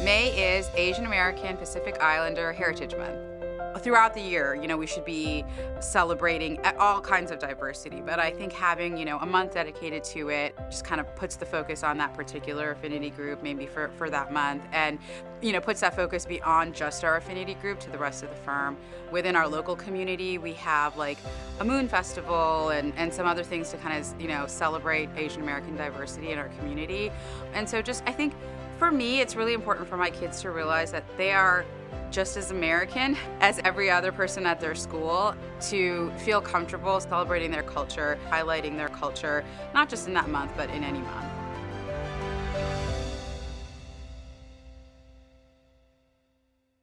May is Asian American Pacific Islander Heritage Month. Throughout the year, you know, we should be celebrating all kinds of diversity, but I think having, you know, a month dedicated to it just kind of puts the focus on that particular affinity group, maybe for, for that month, and, you know, puts that focus beyond just our affinity group to the rest of the firm. Within our local community, we have like a moon festival and, and some other things to kind of, you know, celebrate Asian American diversity in our community. And so just, I think, for me, it's really important for my kids to realize that they are just as American as every other person at their school to feel comfortable celebrating their culture, highlighting their culture, not just in that month, but in any month.